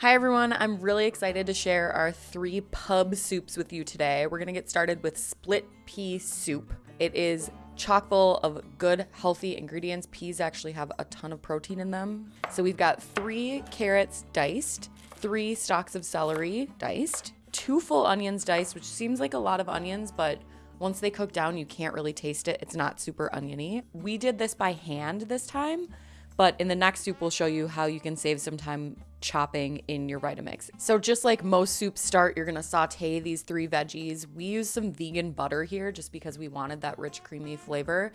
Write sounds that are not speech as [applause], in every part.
Hi everyone, I'm really excited to share our three pub soups with you today. We're gonna get started with split pea soup. It is chock full of good, healthy ingredients. Peas actually have a ton of protein in them. So we've got three carrots diced, three stalks of celery diced, two full onions diced, which seems like a lot of onions, but once they cook down, you can't really taste it. It's not super oniony. We did this by hand this time, but in the next soup, we'll show you how you can save some time chopping in your Vitamix. So just like most soups start, you're gonna saute these three veggies. We use some vegan butter here just because we wanted that rich, creamy flavor.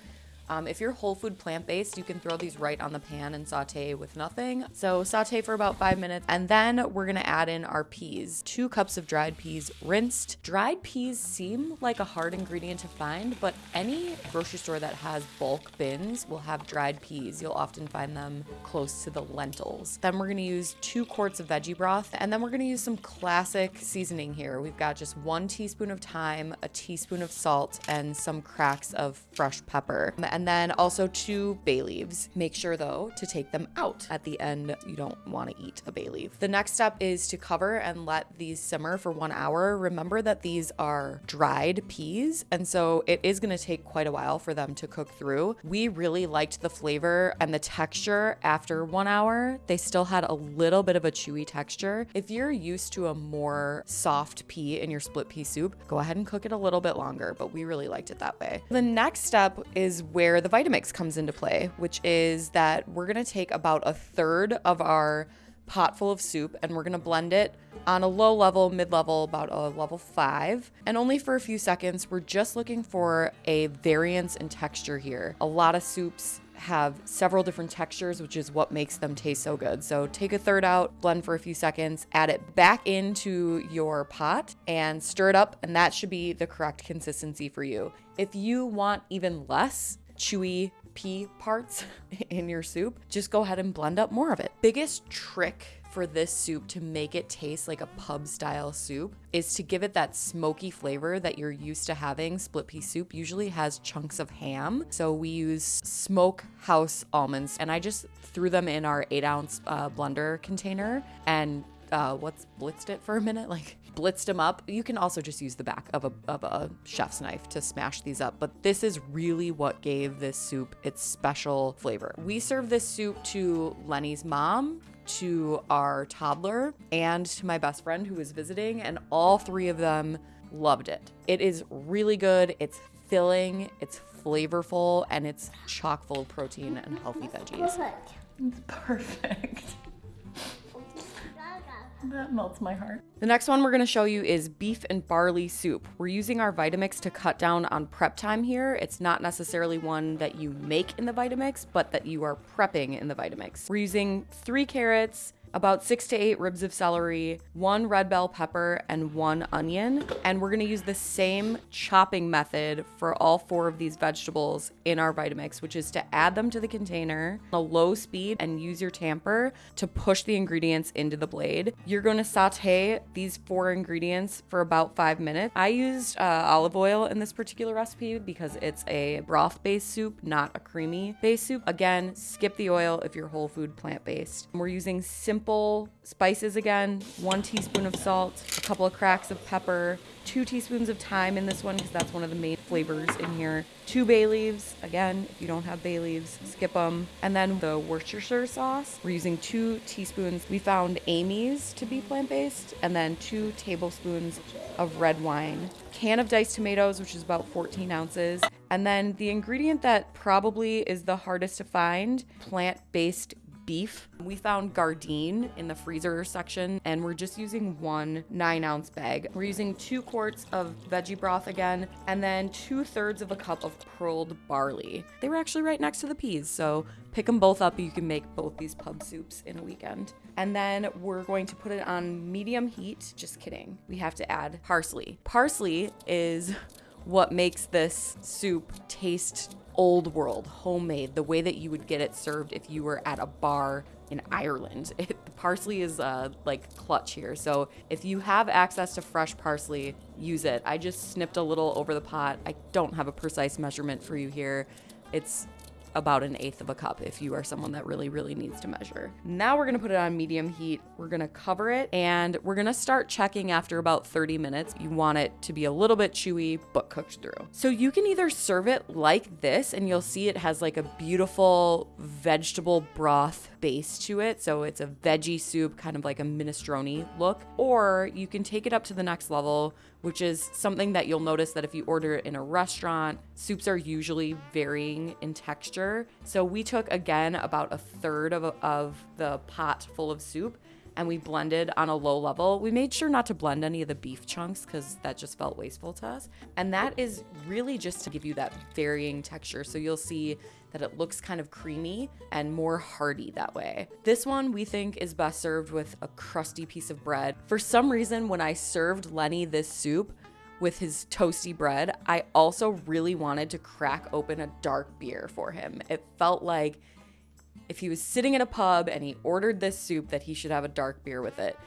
Um, if you're whole food plant based, you can throw these right on the pan and saute with nothing. So saute for about five minutes, and then we're gonna add in our peas. Two cups of dried peas, rinsed. Dried peas seem like a hard ingredient to find, but any grocery store that has bulk bins will have dried peas. You'll often find them close to the lentils. Then we're gonna use two quarts of veggie broth, and then we're gonna use some classic seasoning here. We've got just one teaspoon of thyme, a teaspoon of salt, and some cracks of fresh pepper and then also two bay leaves. Make sure though to take them out. At the end, you don't want to eat a bay leaf. The next step is to cover and let these simmer for one hour. Remember that these are dried peas, and so it is going to take quite a while for them to cook through. We really liked the flavor and the texture after one hour. They still had a little bit of a chewy texture. If you're used to a more soft pea in your split pea soup, go ahead and cook it a little bit longer, but we really liked it that way. The next step is where where the Vitamix comes into play, which is that we're gonna take about a third of our pot full of soup and we're gonna blend it on a low level, mid level, about a level five, and only for a few seconds. We're just looking for a variance in texture here. A lot of soups have several different textures, which is what makes them taste so good. So take a third out, blend for a few seconds, add it back into your pot and stir it up, and that should be the correct consistency for you. If you want even less, chewy pea parts [laughs] in your soup, just go ahead and blend up more of it. Biggest trick for this soup to make it taste like a pub style soup is to give it that smoky flavor that you're used to having. Split pea soup usually has chunks of ham. So we use smoke house almonds and I just threw them in our eight ounce uh, blender container and uh, what's blitzed it for a minute, [laughs] like blitzed them up. You can also just use the back of a, of a chef's knife to smash these up, but this is really what gave this soup its special flavor. We serve this soup to Lenny's mom, to our toddler, and to my best friend who was visiting, and all three of them loved it. It is really good. It's filling, it's flavorful, and it's chock full of protein and healthy veggies. Perfect. It's perfect. [laughs] That melts my heart. The next one we're gonna show you is beef and barley soup. We're using our Vitamix to cut down on prep time here. It's not necessarily one that you make in the Vitamix, but that you are prepping in the Vitamix. We're using three carrots, about six to eight ribs of celery, one red bell pepper, and one onion. And we're gonna use the same chopping method for all four of these vegetables in our Vitamix, which is to add them to the container on a low speed and use your tamper to push the ingredients into the blade. You're gonna saute these four ingredients for about five minutes. I used uh, olive oil in this particular recipe because it's a broth-based soup, not a creamy-based soup. Again, skip the oil if you're whole food plant-based. We're using simple spices again one teaspoon of salt, a couple of cracks of pepper, two teaspoons of thyme in this one because that's one of the main flavors in here, two bay leaves. Again, if you don't have bay leaves, skip them. And then the Worcestershire sauce, we're using two teaspoons. We found Amy's to be plant based, and then two tablespoons of red wine, can of diced tomatoes, which is about 14 ounces. And then the ingredient that probably is the hardest to find plant based beef. We found Gardein in the freezer section and we're just using one nine ounce bag. We're using two quarts of veggie broth again and then two thirds of a cup of pearled barley. They were actually right next to the peas, so pick them both up. You can make both these pub soups in a weekend. And then we're going to put it on medium heat. Just kidding. We have to add parsley. Parsley is what makes this soup taste old world, homemade, the way that you would get it served if you were at a bar in Ireland. [laughs] It, parsley is uh, like clutch here. So if you have access to fresh parsley, use it. I just snipped a little over the pot. I don't have a precise measurement for you here. It's about an eighth of a cup if you are someone that really, really needs to measure. Now we're gonna put it on medium heat. We're gonna cover it and we're gonna start checking after about 30 minutes. You want it to be a little bit chewy, but cooked through. So you can either serve it like this and you'll see it has like a beautiful vegetable broth base to it. So it's a veggie soup, kind of like a minestrone look. Or you can take it up to the next level, which is something that you'll notice that if you order it in a restaurant, soups are usually varying in texture. So we took again about a third of, of the pot full of soup and we blended on a low level. We made sure not to blend any of the beef chunks because that just felt wasteful to us. And that is really just to give you that varying texture. So you'll see that it looks kind of creamy and more hearty that way. This one we think is best served with a crusty piece of bread. For some reason, when I served Lenny this soup, with his toasty bread, I also really wanted to crack open a dark beer for him. It felt like if he was sitting in a pub and he ordered this soup, that he should have a dark beer with it.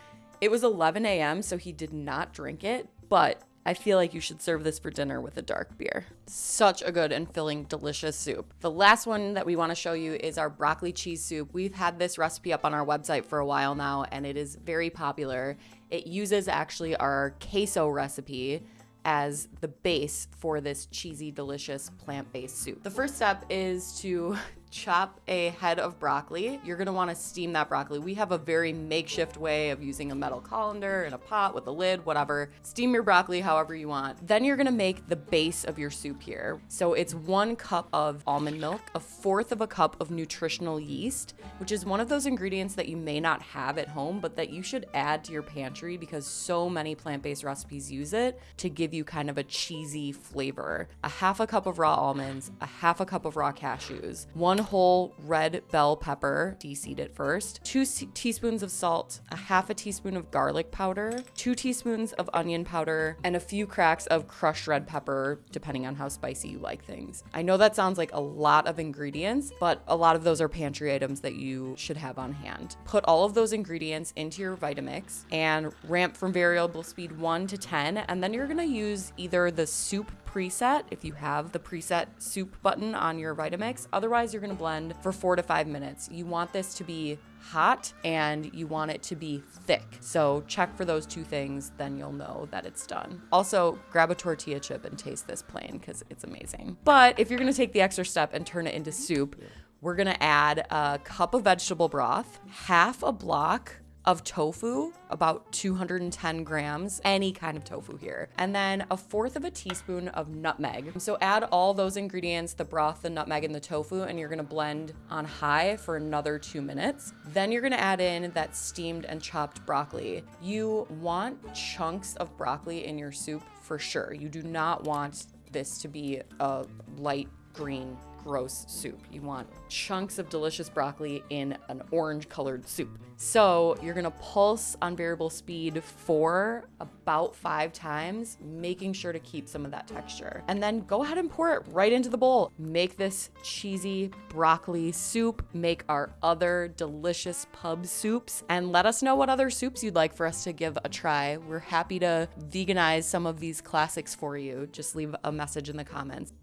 It was 11 a.m., so he did not drink it, but I feel like you should serve this for dinner with a dark beer. Such a good and filling, delicious soup. The last one that we want to show you is our broccoli cheese soup. We've had this recipe up on our website for a while now, and it is very popular. It uses actually our queso recipe as the base for this cheesy, delicious plant based soup. The first step is to chop a head of broccoli. You're gonna wanna steam that broccoli. We have a very makeshift way of using a metal colander in a pot with a lid, whatever. Steam your broccoli however you want. Then you're gonna make the base of your soup here. So it's one cup of almond milk, a fourth of a cup of nutritional yeast, which is one of those ingredients that you may not have at home, but that you should add to your pantry because so many plant-based recipes use it to give you kind of a cheesy flavor. A half a cup of raw almonds, a half a cup of raw cashews, one one whole red bell pepper, de-seed it first, two teaspoons of salt, a half a teaspoon of garlic powder, two teaspoons of onion powder, and a few cracks of crushed red pepper, depending on how spicy you like things. I know that sounds like a lot of ingredients, but a lot of those are pantry items that you should have on hand. Put all of those ingredients into your Vitamix and ramp from variable speed 1 to 10, and then you're gonna use either the soup preset if you have the preset soup button on your Vitamix. Otherwise, you're gonna blend for four to five minutes. You want this to be hot and you want it to be thick. So check for those two things, then you'll know that it's done. Also, grab a tortilla chip and taste this plain because it's amazing. But if you're gonna take the extra step and turn it into soup, we're gonna add a cup of vegetable broth, half a block of tofu, about 210 grams, any kind of tofu here, and then a fourth of a teaspoon of nutmeg. So add all those ingredients, the broth, the nutmeg, and the tofu, and you're gonna blend on high for another two minutes. Then you're gonna add in that steamed and chopped broccoli. You want chunks of broccoli in your soup for sure. You do not want this to be a light green gross soup. You want chunks of delicious broccoli in an orange colored soup. So you're gonna pulse on variable speed for about five times, making sure to keep some of that texture. And then go ahead and pour it right into the bowl. Make this cheesy broccoli soup, make our other delicious pub soups, and let us know what other soups you'd like for us to give a try. We're happy to veganize some of these classics for you. Just leave a message in the comments.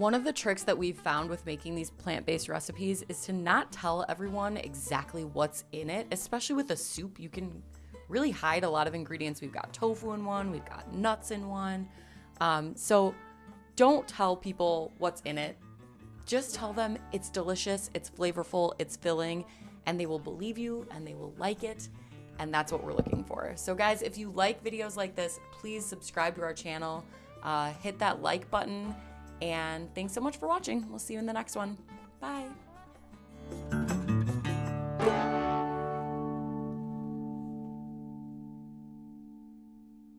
One of the tricks that we've found with making these plant based recipes is to not tell everyone exactly what's in it, especially with a soup. You can really hide a lot of ingredients. We've got tofu in one, we've got nuts in one. Um, so don't tell people what's in it. Just tell them it's delicious, it's flavorful, it's filling, and they will believe you and they will like it. And that's what we're looking for. So, guys, if you like videos like this, please subscribe to our channel, uh, hit that like button and thanks so much for watching. We'll see you in the next one. Bye.